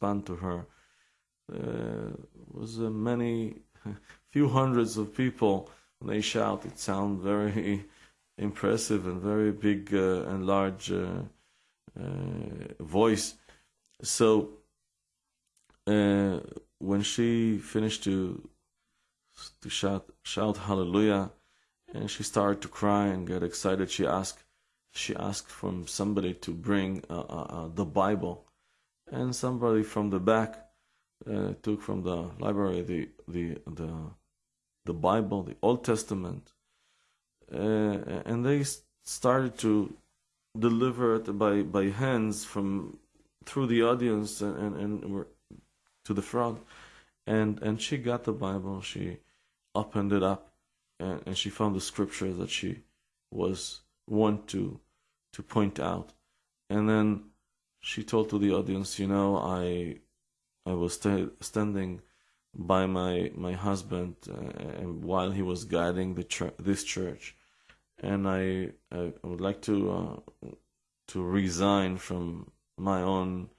to her. Uh, was uh, many, few hundreds of people. When they shout, it sounds very impressive and very big uh, and large uh, uh, voice. So uh, when she finished to to shout shout hallelujah, and she started to cry and get excited, she asked she asked from somebody to bring the Bible, and somebody from the back uh, took from the library the the the the Bible, the Old Testament, uh, and they started to deliver it by by hands from through the audience and and, and to the front, and and she got the Bible. She opened it up, and, and she found the scripture that she was want to to point out, and then she told to the audience, you know, I I was st- standing by my my husband uh, while he was guiding the this church, and I, I would like to uh, to resign from my own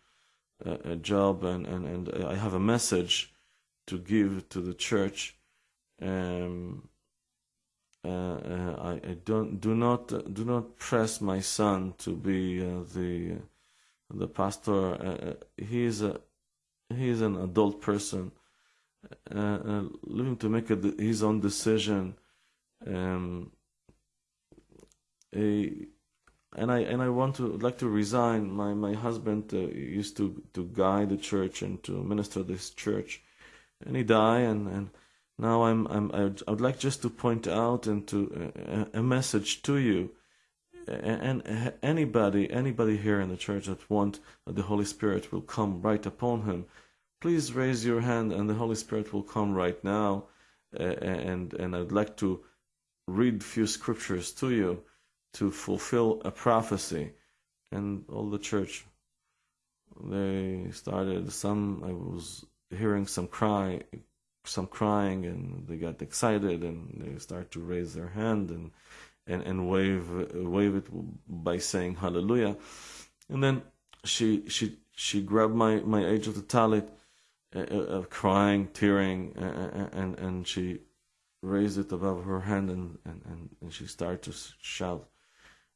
uh, job and, and and I have a message to give to the church. Um, uh, uh, I, I, don't do not do not press my son to be uh, the the pastor. Uh, he is a he is an adult person, living to make a, his own decision. Um, a, and I and I want to like to resign. My my husband uh, used to to guide the church and to minister this church, and he died. And, and now I'm I'm I would like just to point out and to uh, a message to you, and, anybody anybody here in the church that want the Holy Spirit will come right upon him, please raise your hand and the Holy Spirit will come right now, and and I'd like to read few scriptures to you to fulfill a prophecy. And all the church, they started, some, I was hearing some cry, some crying, and they got excited and they start to raise their hand and, and, and wave, wave it by saying hallelujah. And then she, she, she grabbed my, my angel to talit, uh, uh, crying, tearing, uh, and, and she raised it above her hand and, and, and she started to shout,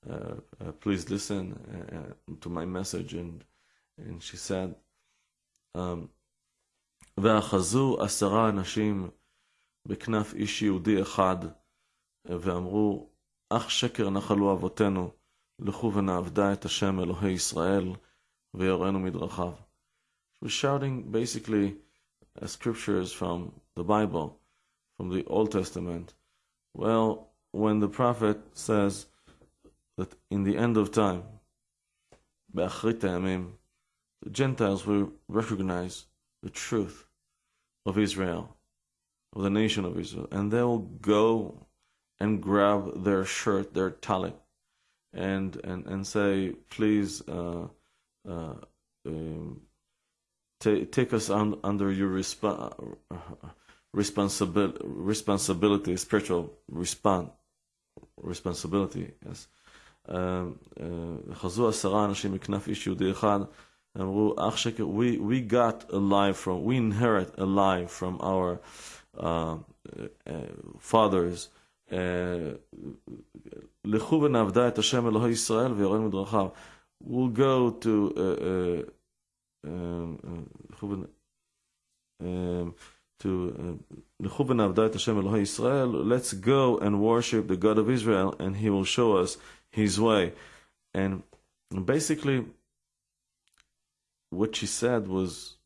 uh, uh, please listen uh, to my message. And, and she said, um, ואחזו עשרה אנשים בכנף איש יהודי אחד, ואמרו, אך שקר נחלו אבותינו, לכו ונעבדה את השם אלוהי ישראל, ויראנו מדרכיו. She was shouting basically uh, scriptures from the Bible, from the Old Testament. Well, when the prophet says, that in the end of time, the Gentiles will recognize the truth of Israel, of the nation of Israel, and they will go and grab their shirt, their talit, and and and say, please. Uh, uh, um, take us on, under your resp- responsibility, responsibility, spiritual respond, responsibility. Yes, חזו עשרה אנשים מכנף איש יהודי אחד, אמרו, אח שקר, we, we got a lie from, we inherit a lie from our uh, uh, fathers. We'll go to. Let's go and worship the God of Israel, and He will show us His way. And basically, what she said was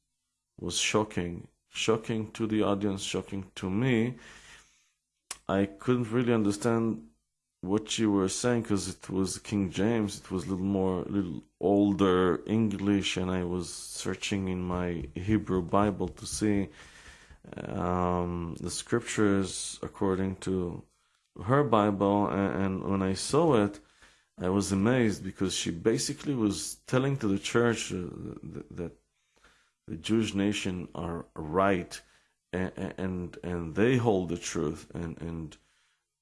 was shocking, shocking to the audience, shocking to me. I couldn't really understand what you were saying because it was King James. It was a little more, a little older English, and I was searching in my Hebrew Bible to see um, the scriptures according to her Bible. And, and when I saw it, I was amazed because she basically was telling to the church uh, that the Jewish nation are right and, and they hold the truth. And and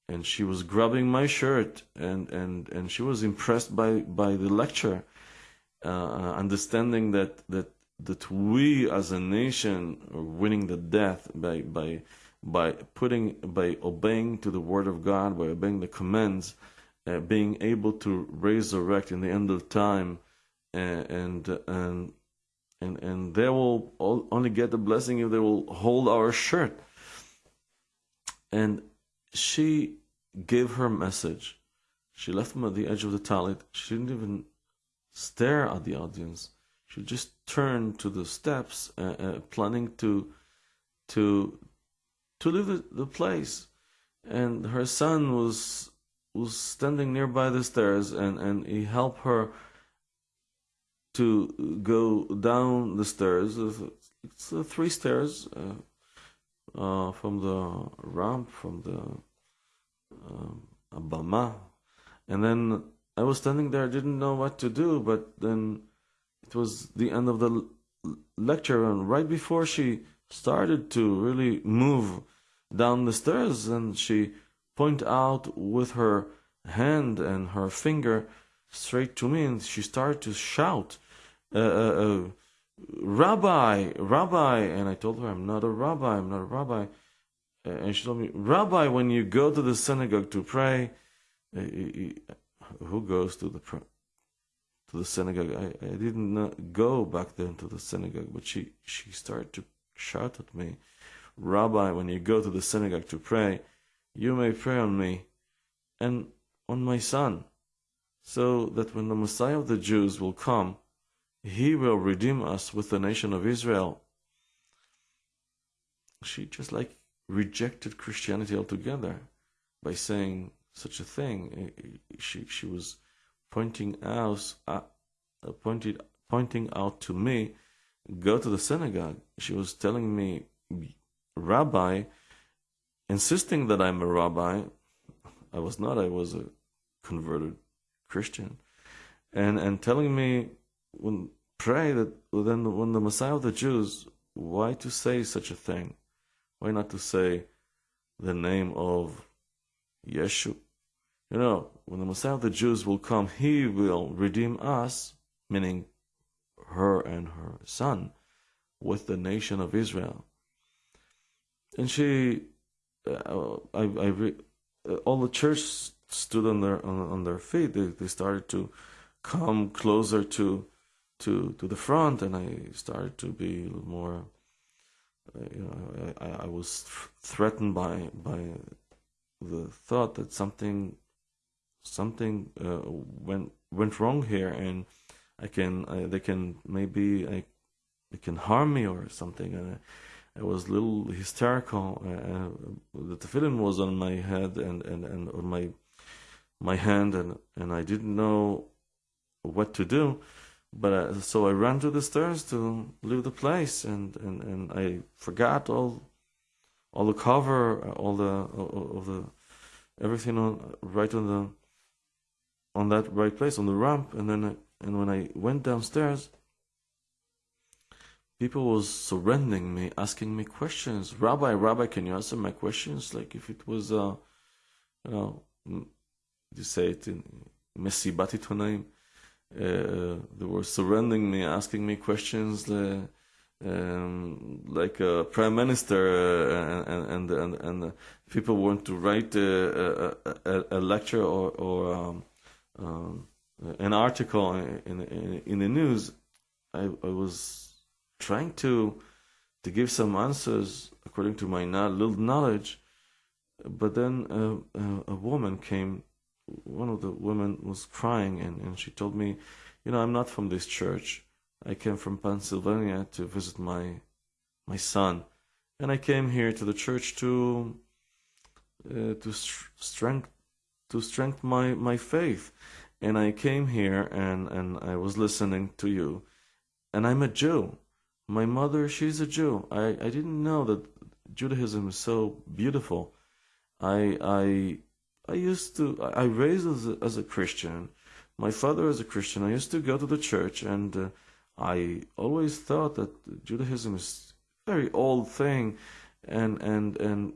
and she was grabbing my shirt and and and she was impressed by by the lecture uh, understanding that that that we as a nation are winning the death by by by putting by obeying to the word of God, by obeying the commands, uh, being able to resurrect in the end of time, uh, and and and and they will only get the blessing if they will hold our shirt. And she gave her message. She left them at the edge of the talit. She didn't even stare at the audience. She just turned to the steps, uh, uh, planning to to to leave the, the place. And her son was was standing nearby the stairs, and and he helped her to go down the stairs. It's uh, three stairs uh, uh, from the ramp, from the uh, Abama. And then I was standing there, didn't know what to do, but then it was the end of the lecture, and right before she started to really move down the stairs, and she pointed out with her hand and her finger straight to me, and she started to shout, uh, uh, uh, "Rabbi, Rabbi!" And I told her, "I'm not a rabbi. I'm not a rabbi." And she told me, "Rabbi, when you go to the synagogue to pray, uh, who goes to the to the synagogue. I, I didn't go back then to the synagogue, but she, she started to shout at me, Rabbi, when you go to the synagogue to pray, you may pray on me and on my son, so that when the Messiah of the Jews will come, he will redeem us with the nation of Israel. She just like rejected Christianity altogether by saying such a thing. She she was pointing out uh, pointed pointing out to me, go to the synagogue. She was telling me, Rabbi, insisting that I'm a rabbi. I was not. I was a converted Christian, and and telling me when pray that then when the Messiah of the Jews, why to say such a thing? Why not to say the name of Yeshua? You know, when the Messiah of the Jews will come, he will redeem us, meaning her and her son, with the nation of Israel. And she, uh, I, I re, uh, all the church stood on their on, on their feet. They, they started to come closer to to to the front, and I started to be more. Uh, you know, I, I was threatened by by the thought that something something uh, went went wrong here, and I can I, they can maybe I they can harm me or something. And I, I was a little hysterical. Uh, the tefillin was on my head and, and, and on my my hand, and, and I didn't know what to do. But uh, so I ran to the stairs to leave the place, and, and, and I forgot all all the cover, all the all, all the everything on right on the on that right place on the ramp, and then and when I went downstairs, people was surrendering me, asking me questions. Rabbi, Rabbi, can you answer my questions? Like if it was, uh, you know, you say it in Mesibat Itonaim. Uh, they were surrendering me, asking me questions. Uh, um, like a prime minister, uh, and and and, and people want to write a, a, a lecture or or um, um, an article in, in, in the news, I, I, was trying to to give some answers according to my little knowledge, but then a, woman came. One of the women was crying, and, and she told me, "You know, I'm not from this church. I came from Pennsylvania to visit my my son, and I came here to the church to uh, to strength to strengthen my my faith." and I came here and, and I was listening to you, and I'm a Jew. My mother, she's a Jew. I, I didn't know that Judaism is so beautiful. I I I used to I raised as a, as a Christian. My father is a Christian. I used to go to the church, and uh, I always thought that Judaism is a very old thing, and and and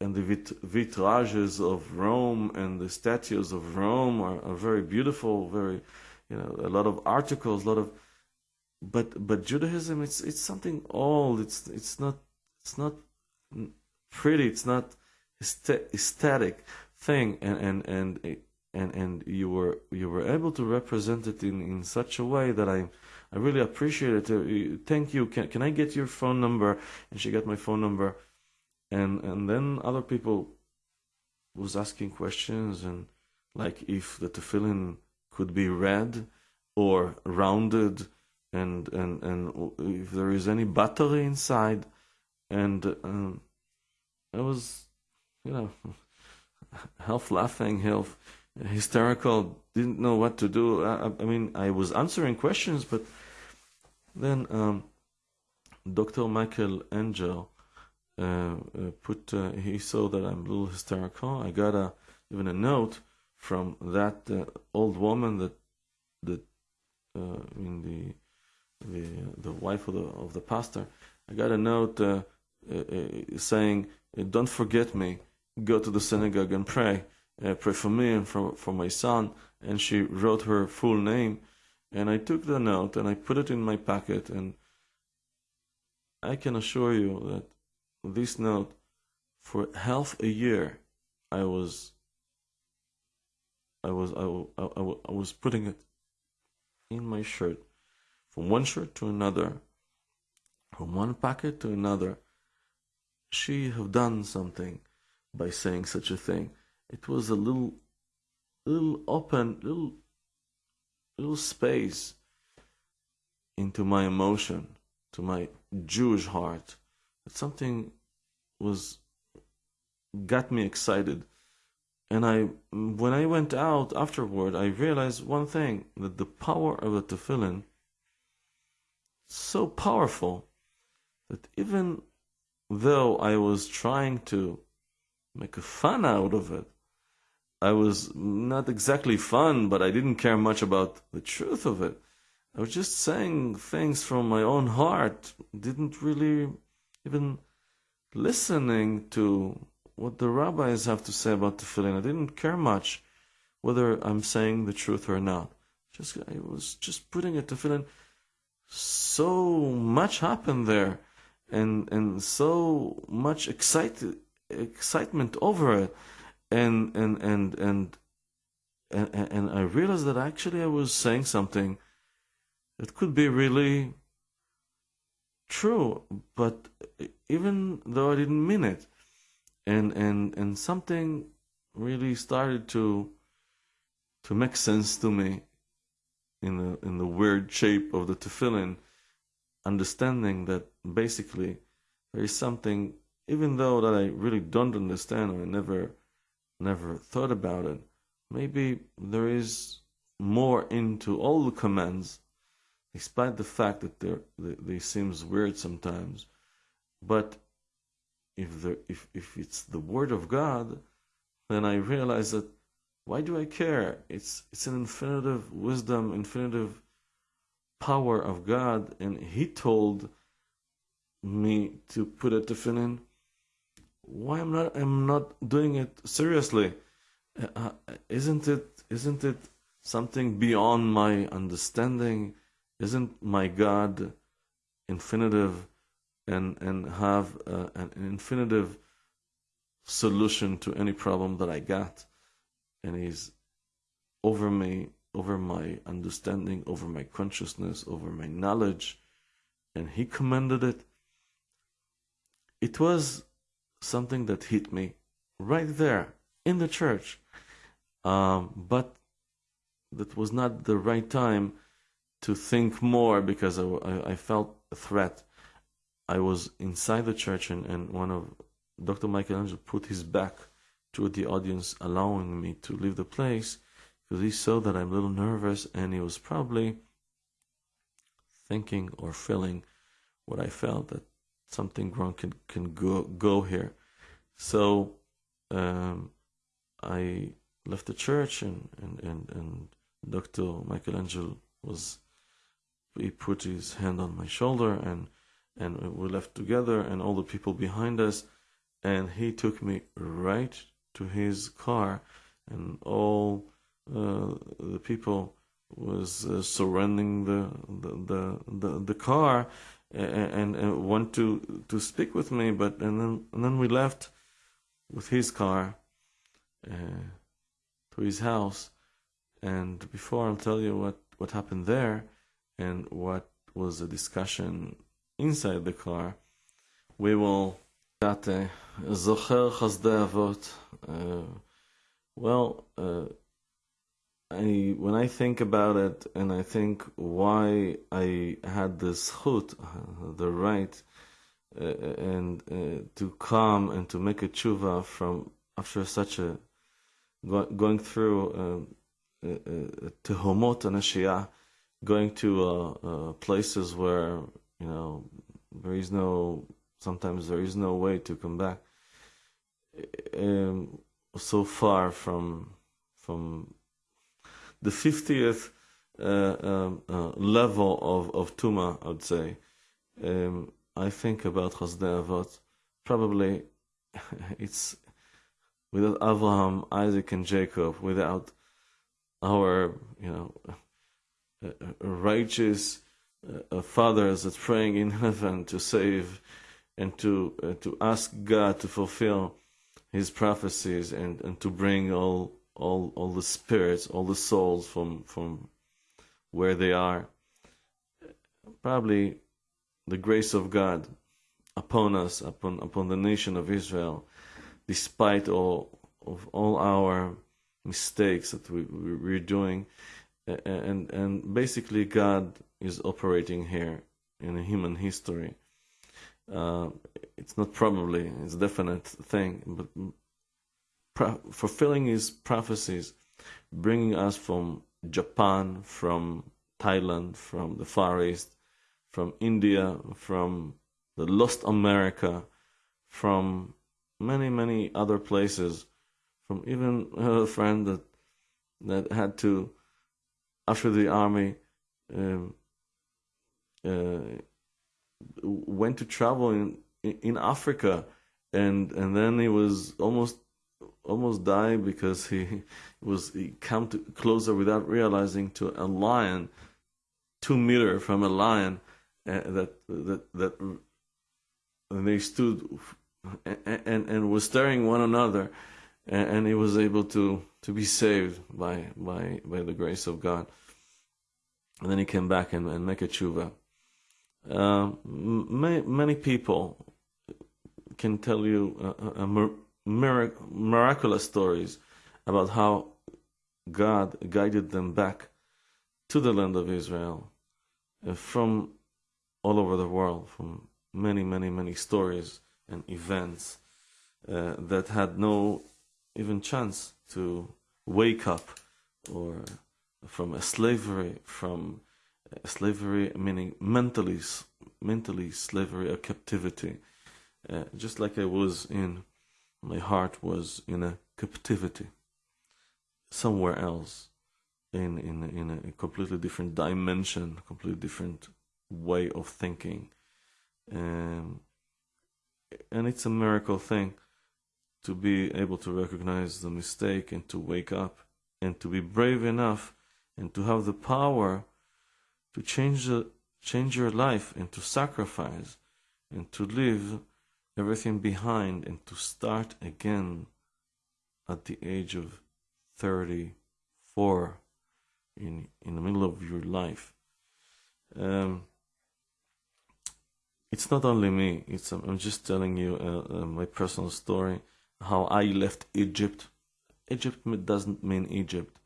and the vit- vitrages of Rome and the statues of Rome are, are, very beautiful. Very, you know, a lot of articles, a lot of. but but Judaism it's it's something old. It's it's not it's not pretty. It's not aesthetic thing, and and and and and you were you were able to represent it in in such a way that I I really appreciate it. Uh, thank you. Can can I get your phone number? And she got my phone number, and and then other people was asking questions and like if the tefillin could be red or rounded and and and if there is any battery inside and um, I was you know half laughing half hysterical didn't know what to do I, I mean I was answering questions but then um, Dr. Michael Angel uh, uh, put uh, he saw that I'm a little hysterical I got a even a note from that uh, old woman that that uh, in the the the wife of the of the pastor, I got a note uh, saying, "Don't forget me. Go to the synagogue and pray. Uh, pray for me and for for my son." And she wrote her full name, and I took the note and I put it in my pocket. And I can assure you that this note, for half a year, I was. I was I, I, I was putting it in my shirt from one shirt to another, from one pocket to another. She have done something by saying such a thing. It was a little, little open, little, little space into my emotion, to my Jewish heart. That something was got me excited. And I, when I went out afterward, I realized one thing: that the power of the tefillin so powerful that even though I was trying to make a fun out of it, I was not exactly fun, but I didn't care much about the truth of it. I was just saying things from my own heart, didn't really even listening to what the rabbis have to say about tefillin. I didn't care much whether I'm saying the truth or not. Just I was just putting a tefillin so much happened there and and so much excited excitement over it. And and and and and, and I realized that actually I was saying something that could be really true, but even though I didn't mean it, and and and something really started to to make sense to me, in the in the weird shape of the tefillin, understanding that basically there is something, even though that I really don't understand or I never never thought about it, maybe there is more into all the commands, despite the fact that they they seems weird sometimes, but if there if if it's the word of God, then I realize that why do I care? It's it's an infinitive wisdom, infinitive power of God, and He told me to put a tefillin. Why am not I'm not doing it seriously? Uh, uh, isn't it isn't it something beyond my understanding? Isn't my God infinitive and and have uh, an infinitive solution to any problem that I got? and He's over me, over my understanding, over my consciousness, over my knowledge, and He commanded it. It was something that hit me right there in the church, um, but that was not the right time to think more because I, I, I felt a threat. I was inside the church, and, and one of Dr. Michelangelo put his back to the audience, allowing me to leave the place because he saw that I'm a little nervous and he was probably thinking or feeling what I felt that something wrong can, can go, go here. So um, I left the church and, and, and, and Dr. Michelangelo was, he put his hand on my shoulder and, and we left together and all the people behind us and he took me right to his car, and all uh, the people was uh, surrendering the the the the, the car and, and want to to speak with me, but and then and then we left with his car uh, to his house. And before I'll tell you what what happened there and what was the discussion inside the car, we will Avot. Well, uh, I when I think about it and I think why I had this chut, the right, uh, and uh, to come and to make a tshuva from after such a go, going through uh, uh, uh tehomot and ashiyah, going to uh, uh, places where you know there is no sometimes there is no way to come back. Um, so far from from the 50th uh, um, uh, level of, of Tuma, I would say. Um, I think about Chasdei Avot. Probably it's without Abraham, Isaac, and Jacob, without our, you know, righteous uh, fathers that praying in heaven to save and to uh, to ask God to fulfill His prophecies and, and to bring all all all the spirits, all the souls from from where they are. Probably the grace of God upon us, upon upon the nation of Israel, despite all of all our mistakes that we, we're doing, and and basically God is operating here in human history. Uh, it's not probably, it's a definite thing, but fulfilling his prophecies, bringing us from Japan, from Thailand, from the Far East, from India, from the Lost America, from many, many other places, from even a friend that that had to, after the army, um, uh, went to travel in in Africa, and and then he was almost almost died because he was he came to, closer without realizing to a lion, two meter from a lion, uh, that that that they stood and, and and were staring one another, and, and, he was able to to be saved by by by the grace of God. And then he came back and, and make a tshuva. Uh, many, many people can tell you a, a, a mirac- miraculous stories about how God guided them back to the land of Israel uh, from all over the world, from many, many, many stories and events uh, that had no even chance to wake up or from a slavery, from a slavery meaning mentally, mentally slavery or captivity, uh, just like I was in my heart was in a captivity somewhere else in in in a completely different dimension completely different way of thinking. And and it's a miracle thing to be able to recognize the mistake and to wake up and to be brave enough and to have the power to change the change your life and to sacrifice and to live everything behind and to start again at the age of 34 in in the middle of your life. Um, it's not only me it's i'm just telling you uh, uh, my personal story how i left egypt. Egypt doesn't mean egypt.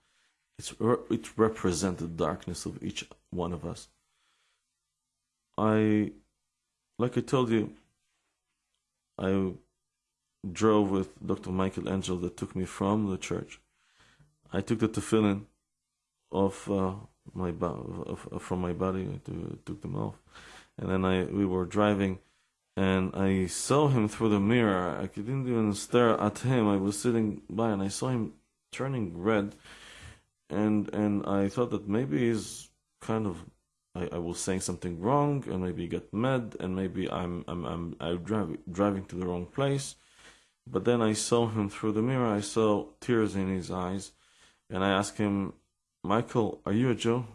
It's it represents the darkness of each one of us. I like i told you I drove with Dr. Michael Angel that took me from the church. I took the tefillin off uh, my bo- from my body. I took them off, and then I we were driving, and I saw him through the mirror. I didn't even stare at him. I was sitting by, and I saw him turning red, and and I thought that maybe he's kind of I, I was saying something wrong and maybe get mad and maybe I'm I'm I'm, I'm driving driving to the wrong place. But then I saw him through the mirror. I saw tears in his eyes, and I asked him, Michael, are you a Jew?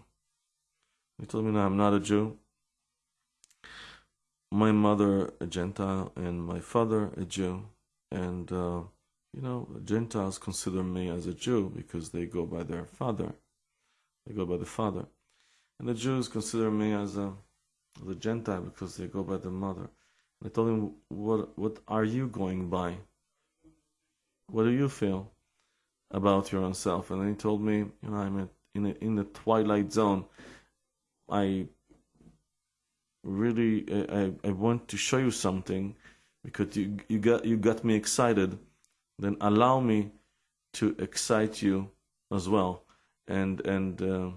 He told me, No, I'm not a Jew. My mother, a Gentile, and my father, a Jew. And, uh, you know, Gentiles consider me as a Jew because they go by their father. They go by the father. And the Jews consider me as a, as a Gentile because they go by the mother. I told him, what, what are you going by? What do you feel about your own self? And then he told me, you know, I'm in, a, in the twilight zone. I really, I, I want to show you something because you, you, got, you got me excited. Then allow me to excite you as well. And, and uh,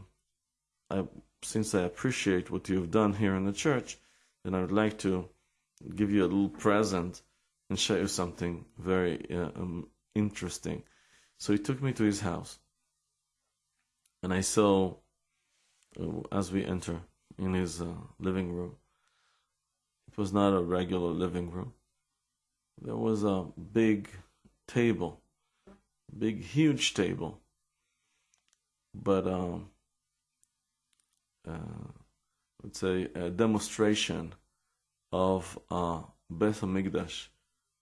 I, since I appreciate what you've done here in the church, then I would like to give you a little present and show you something very uh, um, interesting. So he took me to his house, and I saw uh, as we enter in his uh, living room. It was not a regular living room. There was a big table, big huge table, but um, let's say a demonstration of uh, Beth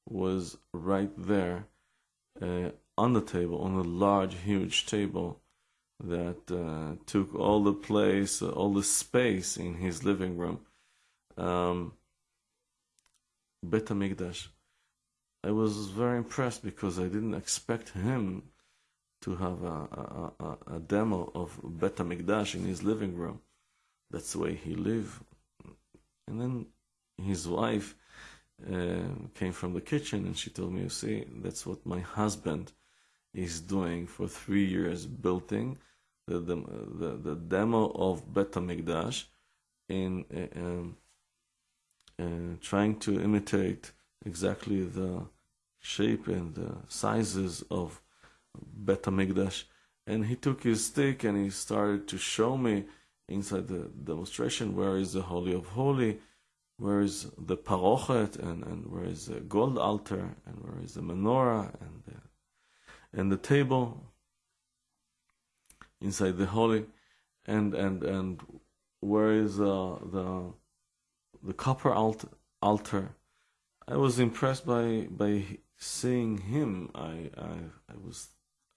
was right there uh, on the table, on a large, huge table that uh, took all the place, uh, all the space in his living room. Um, Bet. I was very impressed because I didn't expect him to have a, a, a demo of Bet Hamikdash in his living room. That's the way he lived. And then his wife uh, came from the kitchen and she told me, You see, that's what my husband is doing for three years, building the, the, the, the demo of Bet HaMikdash in uh, um, uh, trying to imitate exactly the shape and the sizes of Bet HaMikdash. And he took his stick and he started to show me inside the demonstration where is the Holy of Holy where is the parochet and, and where is the gold altar and where is the menorah and the, and the table inside the holy and and and where is uh, the the copper altar, altar. I was impressed by by seeing him. I, I I was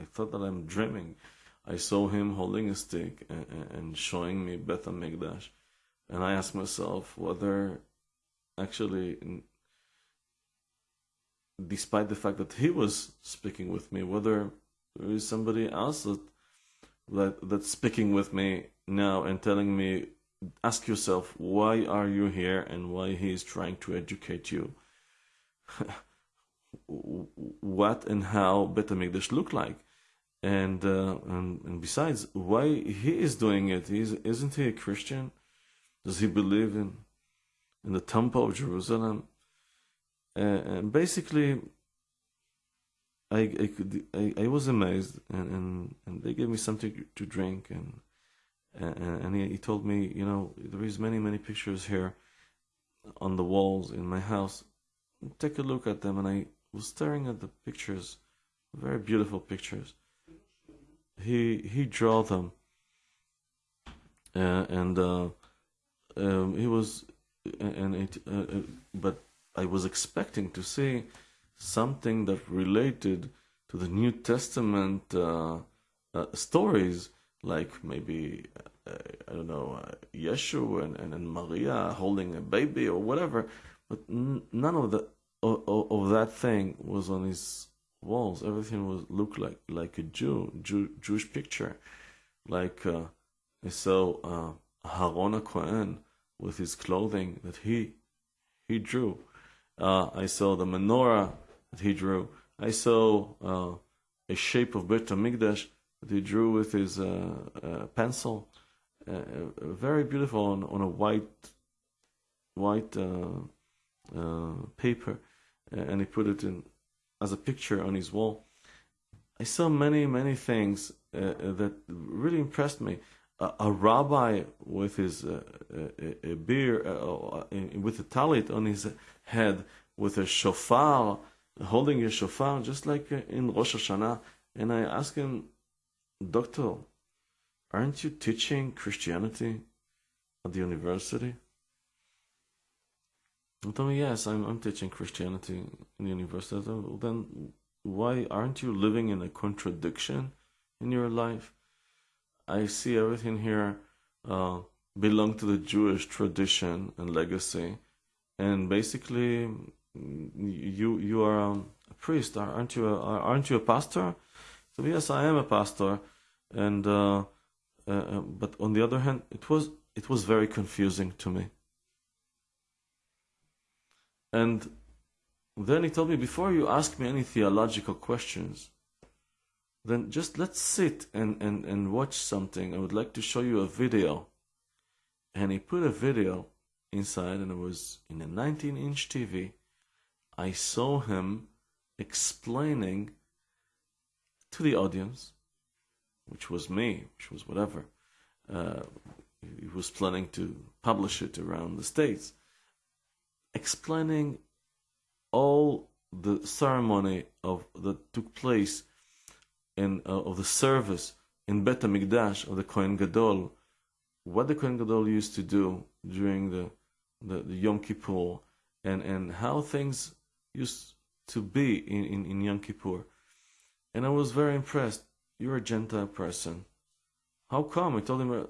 I thought that I'm dreaming I saw him holding a stick and, and showing me Beth Hamikdash and I asked myself whether actually, despite the fact that he was speaking with me, whether there is somebody else that, that that's speaking with me now and telling me, ask yourself, why are you here and why he is trying to educate you? what and how Bet HaMikdash look like? And, uh, and and besides, why he is doing it? He's, isn't he a Christian? Does he believe in in the Temple of Jerusalem. Uh, and basically, I I, could, I, I was amazed, and, and, and they gave me something to drink, and and, and he, he told me, you know, there is many many pictures here on the walls in my house. Take a look at them, and I was staring at the pictures, very beautiful pictures. He he drew them, uh, and uh, um, he was and it, uh, uh, but I was expecting to see something that related to the New Testament uh, uh, stories, like maybe I don't know uh, Yeshua and, and, and Maria holding a baby or whatever. But n- none of the of, of, that thing was on his walls. Everything was looked like like a Jew, Jew Jewish picture, like uh, I saw uh, Aharon HaCohen with his clothing that he he drew. Uh, I saw the menorah that he drew. I saw uh, a shape of Bet Hamikdash that he drew with his uh, uh pencil. Uh, very beautiful on, on a white white paper, and he put it in as a picture on his wall. I saw many many things that really impressed me a, a rabbi with his uh, a, a beard, uh, uh with a talit on his head, with a shofar, holding a shofar, just like uh, in Rosh Hashanah. And I asked him, Doctor, aren't you teaching Christianity at the university? Told me, yes, I'm, I'm teaching Christianity in the university. Well, then why aren't you living in a contradiction in your life? I see everything here uh, belong to the Jewish tradition and legacy, and basically, you you are a priest, aren't you? A, aren't you a pastor? So yes, I am a pastor, and uh, uh, uh, but on the other hand, it was it was very confusing to me. And then he told me, before you ask me any theological questions, then just let's sit and, and, and watch something. I would like to show you a video. And he put a video inside, and it was in a 19 inch TV. I saw him explaining to the audience, which was me, which was whatever. Uh, he was planning to publish it around the States explaining all the ceremony of that took place in uh, of the service in Bet Hamikdash of the Kohen Gadol, what the Kohen Gadol used to do during the, the, the Yom Kippur, and, and how things used to be in, in, in Yom Kippur. And I was very impressed. You're a Gentile person. How come? I told him,